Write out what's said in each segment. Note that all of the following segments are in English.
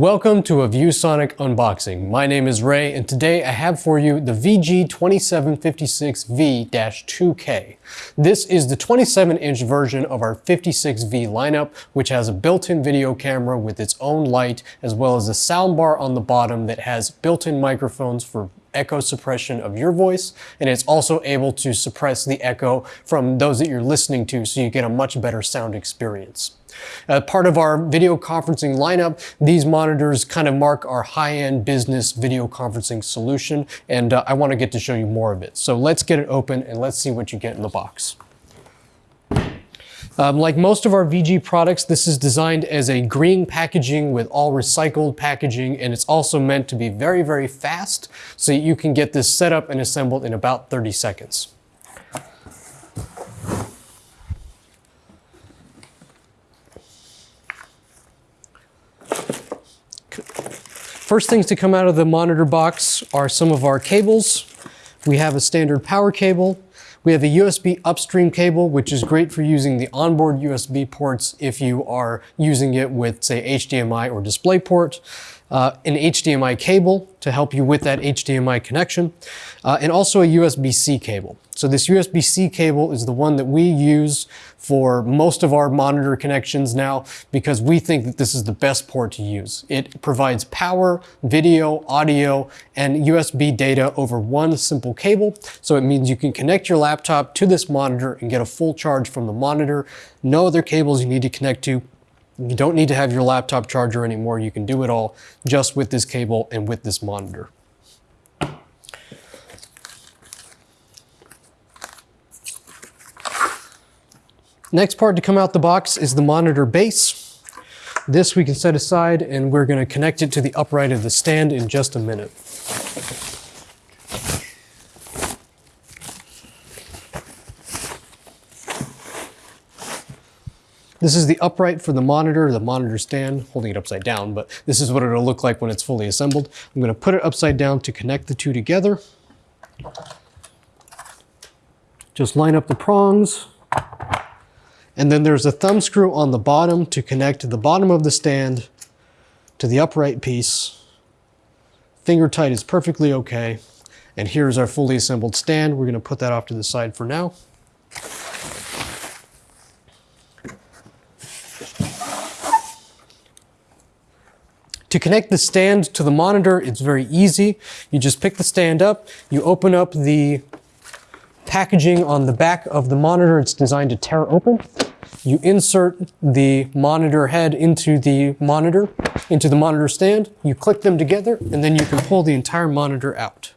Welcome to a ViewSonic unboxing. My name is Ray and today I have for you the VG2756V-2K. This is the 27 inch version of our 56V lineup which has a built-in video camera with its own light as well as a soundbar on the bottom that has built-in microphones for echo suppression of your voice and it's also able to suppress the echo from those that you're listening to so you get a much better sound experience. Uh, part of our video conferencing lineup, these monitors kind of mark our high-end business video conferencing solution, and uh, I want to get to show you more of it. So let's get it open and let's see what you get in the box. Um, like most of our VG products, this is designed as a green packaging with all recycled packaging, and it's also meant to be very, very fast, so you can get this set up and assembled in about 30 seconds. First things to come out of the monitor box are some of our cables. We have a standard power cable. We have a USB upstream cable, which is great for using the onboard USB ports if you are using it with, say, HDMI or DisplayPort uh, an HDMI cable to help you with that HDMI connection, uh, and also a USB-C cable. So this USB-C cable is the one that we use for most of our monitor connections now because we think that this is the best port to use. It provides power, video, audio, and USB data over one simple cable. So it means you can connect your laptop to this monitor and get a full charge from the monitor. No other cables you need to connect to you don't need to have your laptop charger anymore. You can do it all just with this cable and with this monitor. Next part to come out the box is the monitor base. This we can set aside and we're going to connect it to the upright of the stand in just a minute. This is the upright for the monitor, the monitor stand, holding it upside down, but this is what it'll look like when it's fully assembled. I'm gonna put it upside down to connect the two together. Just line up the prongs. And then there's a thumb screw on the bottom to connect the bottom of the stand to the upright piece. Finger tight is perfectly okay. And here's our fully assembled stand. We're gonna put that off to the side for now. To connect the stand to the monitor, it's very easy. You just pick the stand up, you open up the packaging on the back of the monitor. It's designed to tear open. You insert the monitor head into the monitor, into the monitor stand. You click them together, and then you can pull the entire monitor out.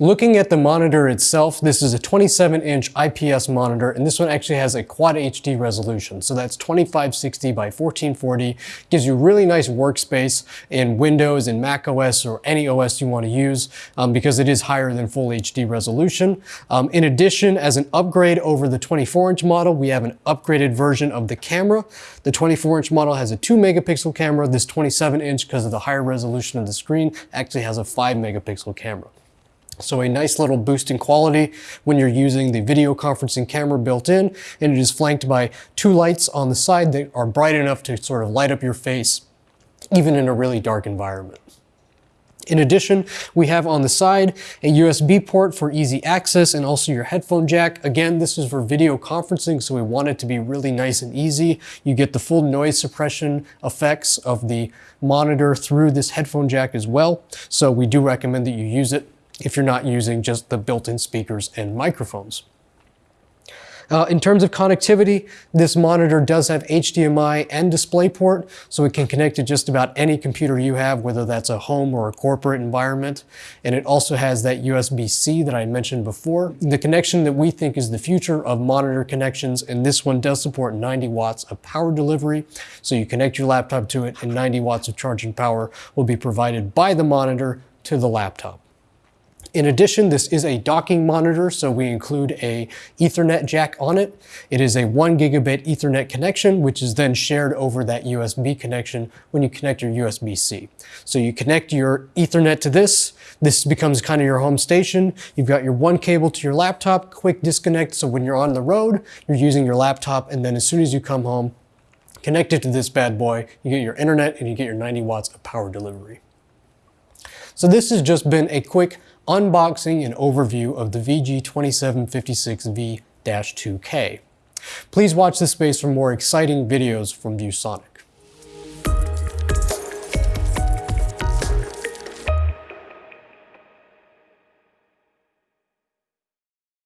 Looking at the monitor itself, this is a 27 inch IPS monitor and this one actually has a quad HD resolution. So that's 2560 by 1440, gives you really nice workspace in Windows and Mac OS or any OS you want to use um, because it is higher than full HD resolution. Um, in addition, as an upgrade over the 24 inch model, we have an upgraded version of the camera. The 24 inch model has a 2 megapixel camera. This 27 inch, because of the higher resolution of the screen, actually has a 5 megapixel camera. So a nice little boost in quality when you're using the video conferencing camera built in, and it is flanked by two lights on the side that are bright enough to sort of light up your face, even in a really dark environment. In addition, we have on the side a USB port for easy access and also your headphone jack. Again, this is for video conferencing, so we want it to be really nice and easy. You get the full noise suppression effects of the monitor through this headphone jack as well. So we do recommend that you use it if you're not using just the built-in speakers and microphones. Uh, in terms of connectivity, this monitor does have HDMI and DisplayPort, so it can connect to just about any computer you have, whether that's a home or a corporate environment. And it also has that USB-C that I mentioned before. The connection that we think is the future of monitor connections, and this one does support 90 watts of power delivery. So you connect your laptop to it, and 90 watts of charging power will be provided by the monitor to the laptop. In addition, this is a docking monitor, so we include a Ethernet jack on it. It is a one gigabit Ethernet connection, which is then shared over that USB connection when you connect your USB-C. So you connect your Ethernet to this, this becomes kind of your home station. You've got your one cable to your laptop, quick disconnect, so when you're on the road, you're using your laptop, and then as soon as you come home, connect it to this bad boy, you get your internet and you get your 90 watts of power delivery. So this has just been a quick unboxing and overview of the VG2756V-2K. Please watch this space for more exciting videos from ViewSonic.